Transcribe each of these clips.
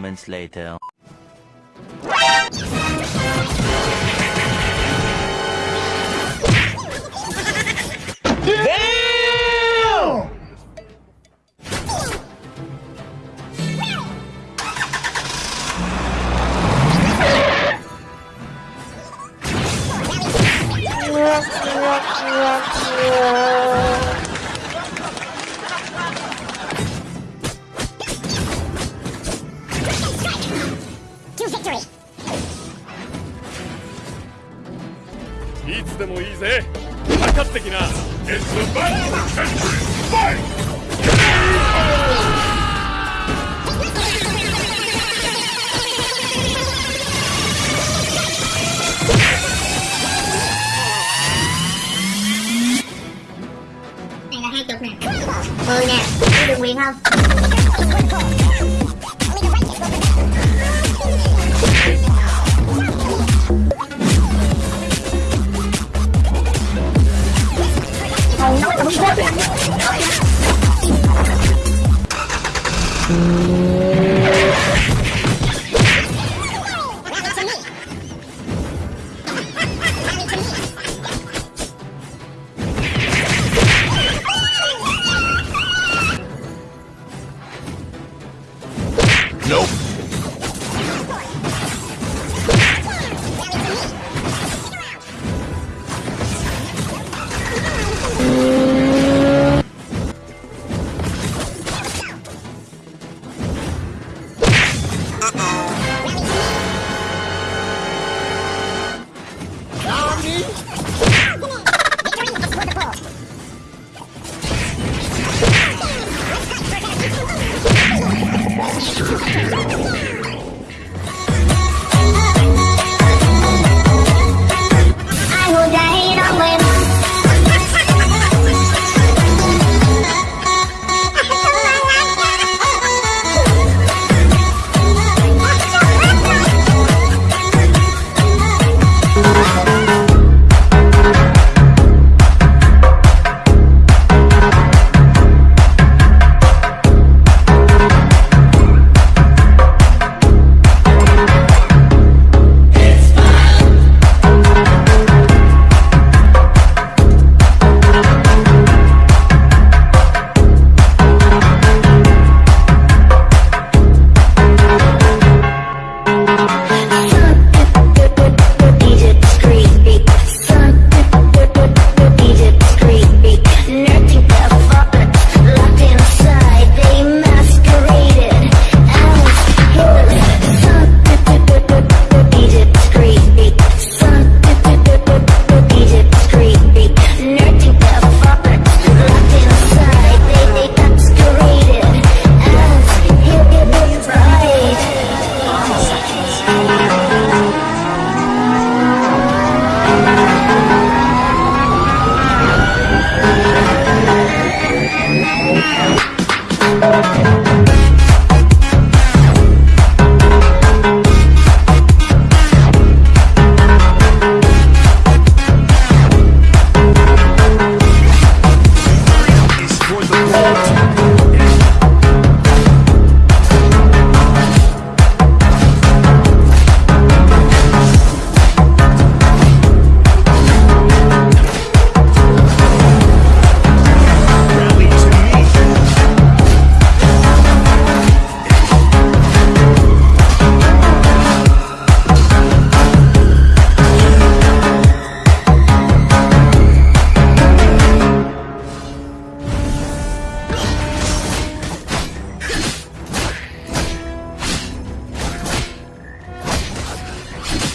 moments later. Damn! mười nè đi đường quyền không? Hãy subscribe cho kênh Ghiền Mì Gõ Để không bỏ lỡ những video hấp dẫn Ah!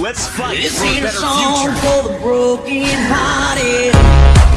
Let's fight this for the broken-hearted.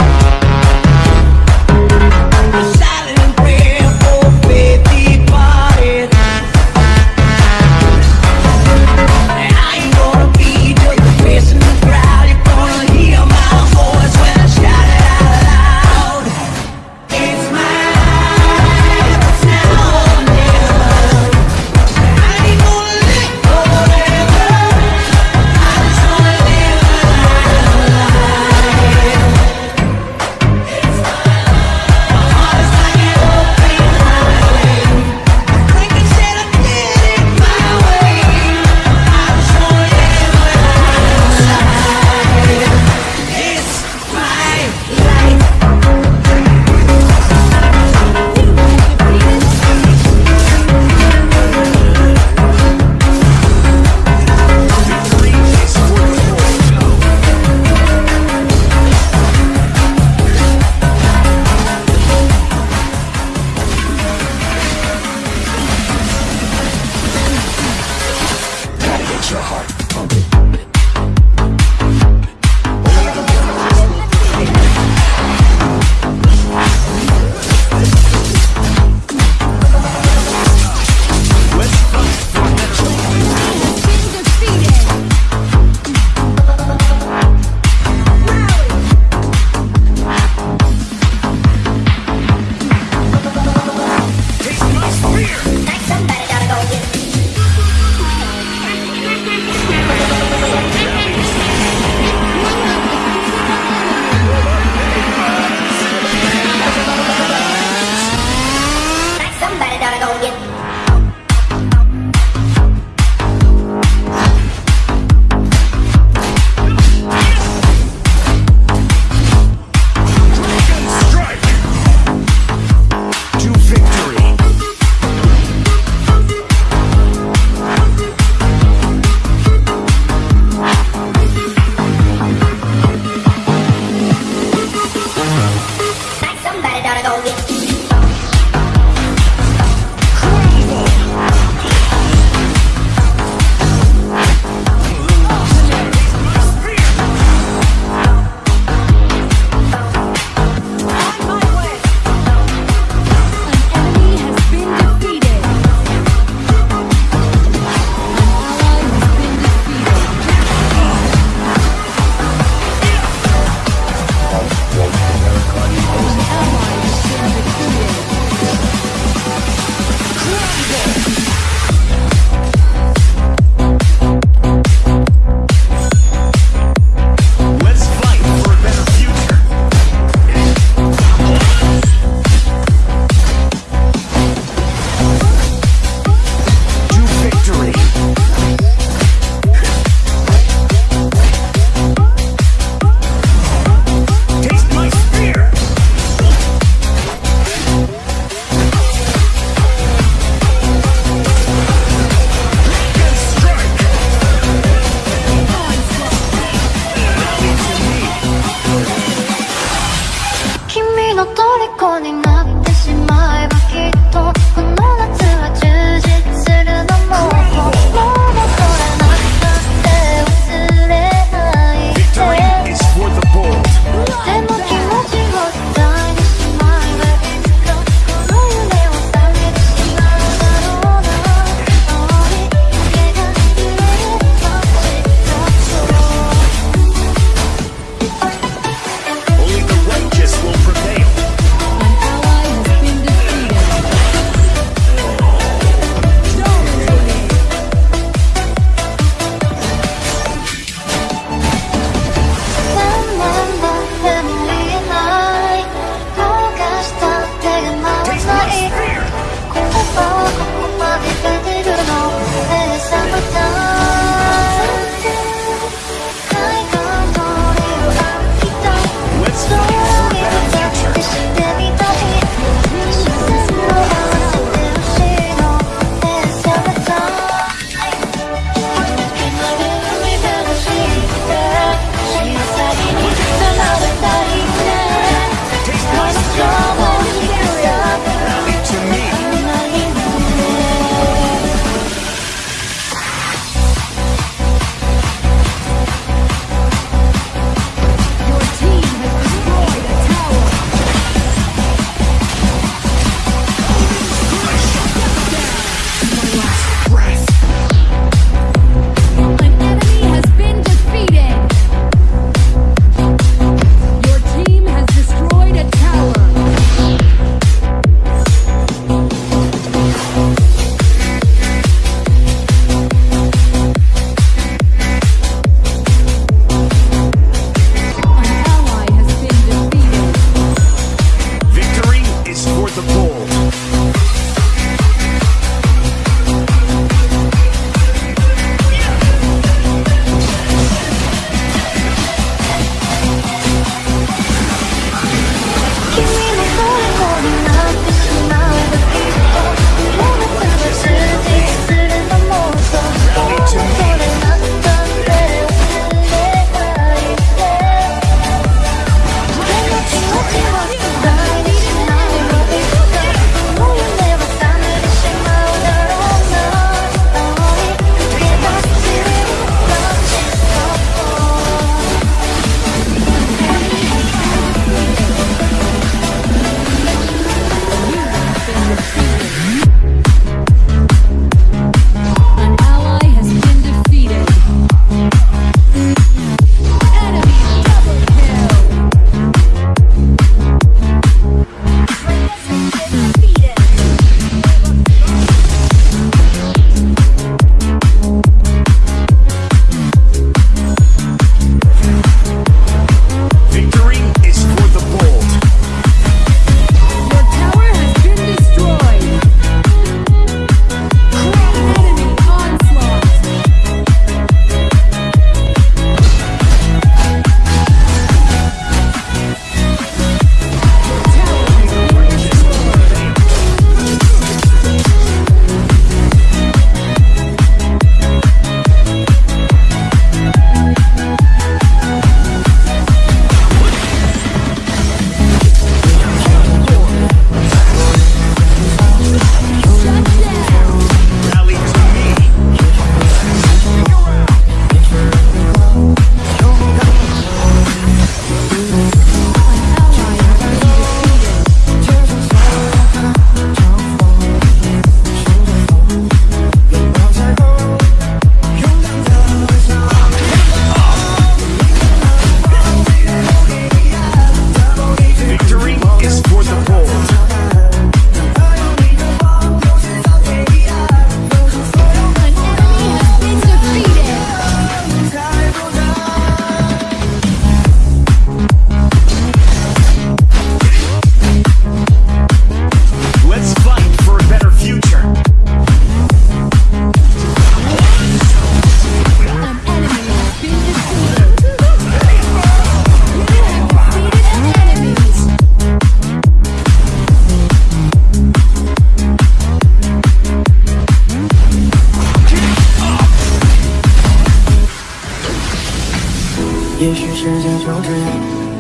就这样，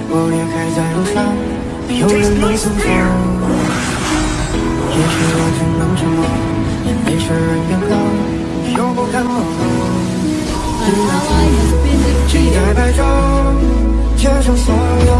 我也还在路上，没有人能送走。也许我只能沉默，也没事人变高，又不敢冒头。期待白昼，接受所有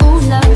ooh, love.